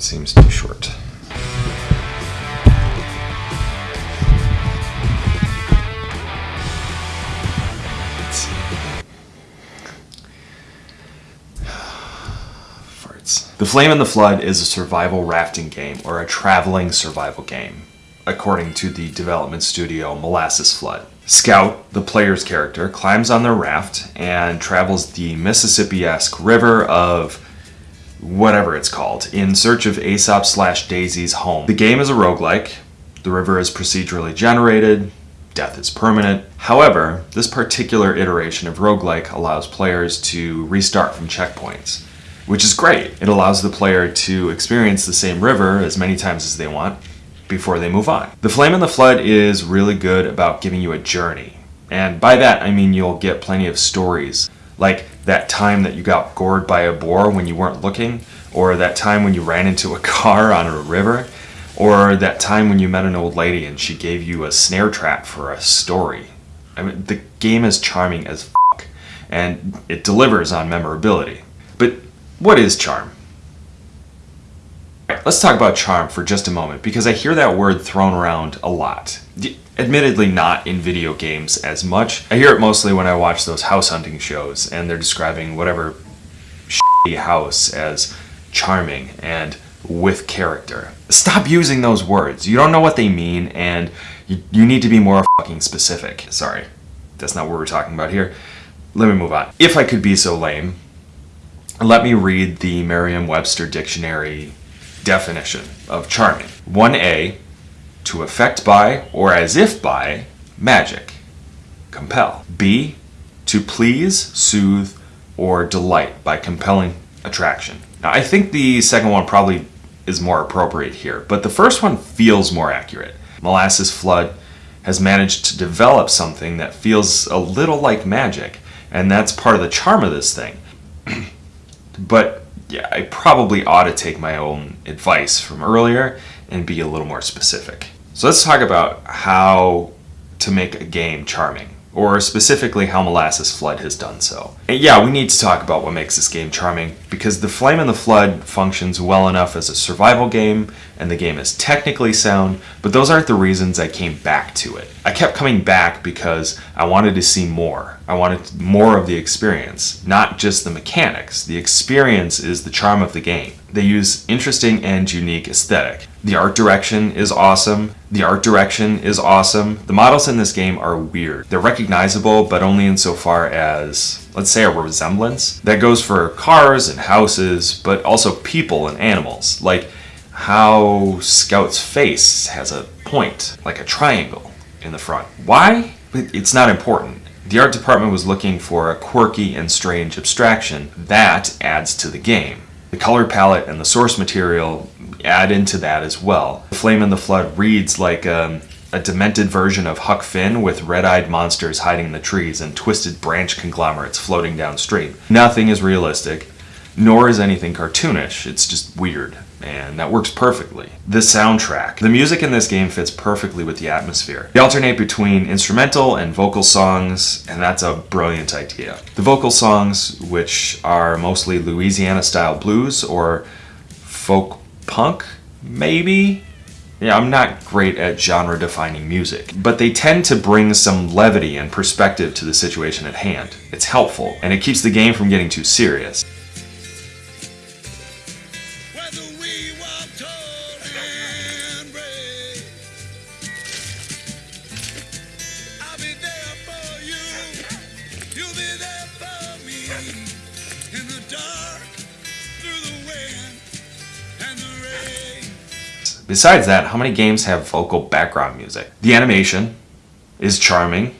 That seems too short. Farts. The Flame and the Flood is a survival rafting game or a traveling survival game, according to the development studio Molasses Flood. Scout, the player's character, climbs on their raft and travels the Mississippi esque river of whatever it's called in search of Aesop slash Daisy's home. The game is a roguelike. The river is procedurally generated. Death is permanent. However, this particular iteration of roguelike allows players to restart from checkpoints, which is great. It allows the player to experience the same river as many times as they want before they move on. The Flame and the Flood is really good about giving you a journey. And by that, I mean you'll get plenty of stories. Like that time that you got gored by a boar when you weren't looking, or that time when you ran into a car on a river, or that time when you met an old lady and she gave you a snare trap for a story. I mean, the game is charming as fuck, and it delivers on memorability. But what is charm? Let's talk about charm for just a moment because I hear that word thrown around a lot. Admittedly, not in video games as much. I hear it mostly when I watch those house hunting shows and they're describing whatever house as charming and with character. Stop using those words. You don't know what they mean and you, you need to be more fucking specific. Sorry, that's not what we're talking about here. Let me move on. If I could be so lame, let me read the Merriam-Webster dictionary definition of charming. 1a, to affect by or as if by magic. Compel. B, to please, soothe, or delight by compelling attraction. Now, I think the second one probably is more appropriate here, but the first one feels more accurate. Molasses Flood has managed to develop something that feels a little like magic, and that's part of the charm of this thing. but yeah, I probably ought to take my own advice from earlier and be a little more specific. So let's talk about how to make a game charming, or specifically how Molasses Flood has done so. And yeah, we need to talk about what makes this game charming, because The Flame and the Flood functions well enough as a survival game, and the game is technically sound, but those aren't the reasons I came back to it. I kept coming back because I wanted to see more. I wanted more of the experience, not just the mechanics. The experience is the charm of the game. They use interesting and unique aesthetic. The art direction is awesome. The art direction is awesome. The models in this game are weird. They're recognizable, but only insofar as, let's say, a resemblance. That goes for cars and houses, but also people and animals. Like how Scout's face has a point, like a triangle in the front. Why? It's not important. The art department was looking for a quirky and strange abstraction. That adds to the game. The color palette and the source material add into that as well. The Flame in the Flood reads like um, a demented version of Huck Finn with red-eyed monsters hiding in the trees and twisted branch conglomerates floating downstream. Nothing is realistic, nor is anything cartoonish. It's just weird and that works perfectly. The soundtrack. The music in this game fits perfectly with the atmosphere. They alternate between instrumental and vocal songs, and that's a brilliant idea. The vocal songs, which are mostly Louisiana-style blues or folk punk, maybe? Yeah, I'm not great at genre-defining music, but they tend to bring some levity and perspective to the situation at hand. It's helpful, and it keeps the game from getting too serious. Besides that, how many games have vocal background music? The animation is charming.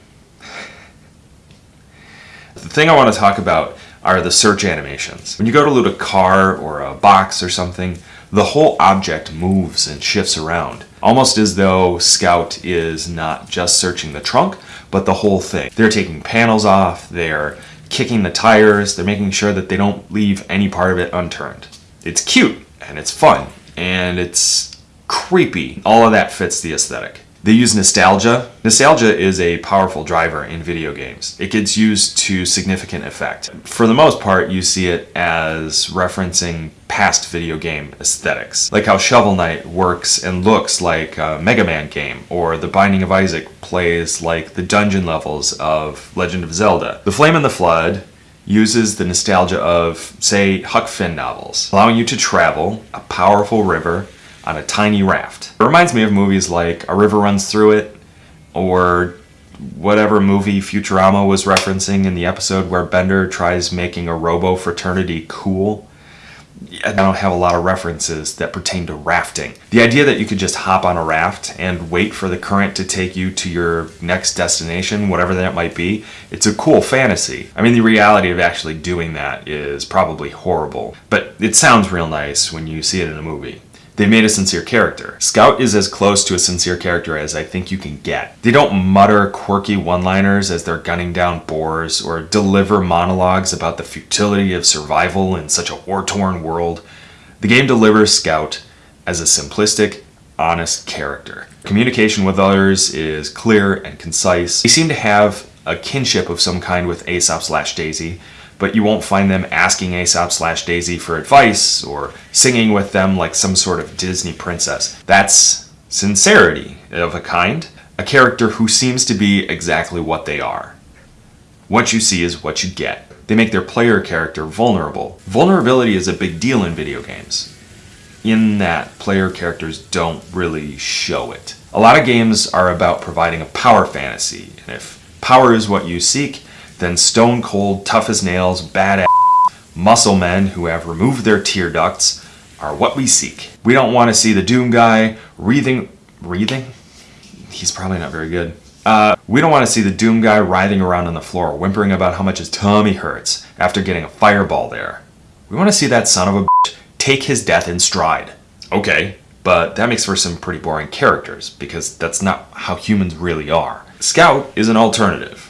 The thing I want to talk about are the search animations. When you go to loot a car or a box or something, the whole object moves and shifts around, almost as though Scout is not just searching the trunk, but the whole thing. They're taking panels off, they're kicking the tires, they're making sure that they don't leave any part of it unturned. It's cute, and it's fun, and it's creepy. All of that fits the aesthetic. They use nostalgia. Nostalgia is a powerful driver in video games. It gets used to significant effect. For the most part, you see it as referencing past video game aesthetics, like how Shovel Knight works and looks like a Mega Man game, or The Binding of Isaac plays like the dungeon levels of Legend of Zelda. The Flame and the Flood uses the nostalgia of, say, Huck Finn novels, allowing you to travel a powerful river on a tiny raft. It reminds me of movies like A River Runs Through It, or whatever movie Futurama was referencing in the episode where Bender tries making a robo fraternity cool. I don't have a lot of references that pertain to rafting. The idea that you could just hop on a raft and wait for the current to take you to your next destination, whatever that might be, it's a cool fantasy. I mean, the reality of actually doing that is probably horrible, but it sounds real nice when you see it in a movie. They made a sincere character. Scout is as close to a sincere character as I think you can get. They don't mutter quirky one-liners as they're gunning down boars or deliver monologues about the futility of survival in such a war-torn world. The game delivers Scout as a simplistic, honest character. Communication with others is clear and concise. They seem to have a kinship of some kind with Aesop slash Daisy, but you won't find them asking Aesop slash Daisy for advice or singing with them like some sort of Disney princess. That's sincerity of a kind, a character who seems to be exactly what they are. What you see is what you get. They make their player character vulnerable. Vulnerability is a big deal in video games, in that player characters don't really show it. A lot of games are about providing a power fantasy, and if power is what you seek, then stone cold, tough as nails, badass muscle men who have removed their tear ducts are what we seek. We don't want to see the Doom guy wreathing, wreathing? He's probably not very good. Uh, we don't want to see the Doom guy writhing around on the floor, whimpering about how much his tummy hurts after getting a fireball there. We want to see that son of a bitch take his death in stride. Okay, but that makes for some pretty boring characters, because that's not how humans really are. Scout is an alternative.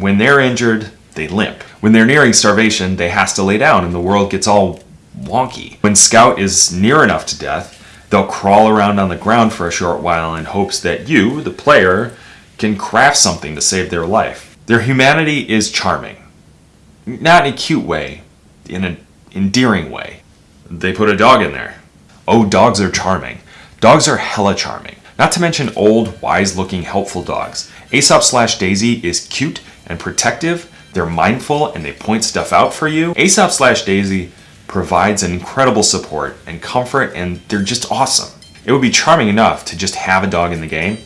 When they're injured, they limp. When they're nearing starvation, they has to lay down and the world gets all wonky. When Scout is near enough to death, they'll crawl around on the ground for a short while in hopes that you, the player, can craft something to save their life. Their humanity is charming. Not in a cute way, in an endearing way. They put a dog in there. Oh, dogs are charming. Dogs are hella charming. Not to mention old, wise-looking, helpful dogs. Aesop slash Daisy is cute and protective. They're mindful and they point stuff out for you. Aesop slash Daisy provides an incredible support and comfort and they're just awesome. It would be charming enough to just have a dog in the game,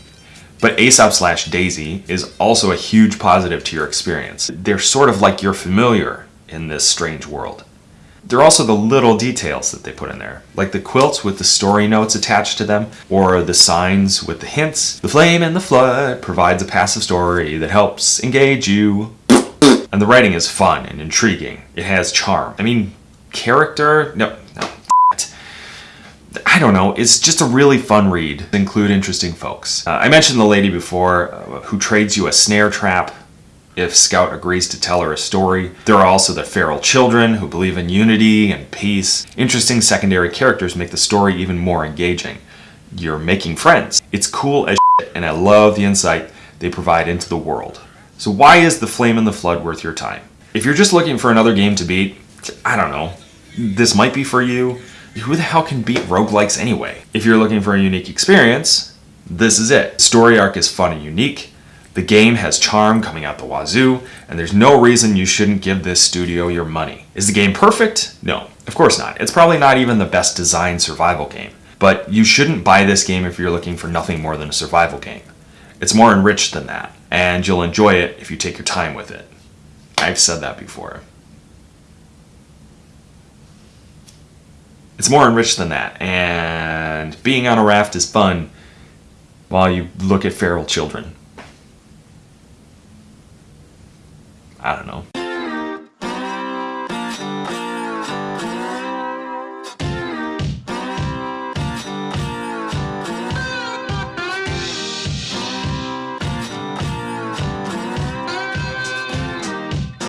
but Aesop slash Daisy is also a huge positive to your experience. They're sort of like your familiar in this strange world. There are also the little details that they put in there, like the quilts with the story notes attached to them, or the signs with the hints. The Flame and the Flood provides a passive story that helps engage you. And the writing is fun and intriguing. It has charm. I mean, character? No, no. I don't know, it's just a really fun read. Include interesting folks. Uh, I mentioned the lady before uh, who trades you a snare trap if Scout agrees to tell her a story. There are also the feral children who believe in unity and peace. Interesting secondary characters make the story even more engaging. You're making friends. It's cool as shit, and I love the insight they provide into the world. So why is The Flame and the Flood worth your time? If you're just looking for another game to beat, I don't know, this might be for you. Who the hell can beat roguelikes anyway? If you're looking for a unique experience, this is it. Story arc is fun and unique. The game has charm coming out the wazoo, and there's no reason you shouldn't give this studio your money. Is the game perfect? No, of course not. It's probably not even the best designed survival game. But you shouldn't buy this game if you're looking for nothing more than a survival game. It's more enriched than that, and you'll enjoy it if you take your time with it. I've said that before. It's more enriched than that, and being on a raft is fun while you look at feral children. I don't know.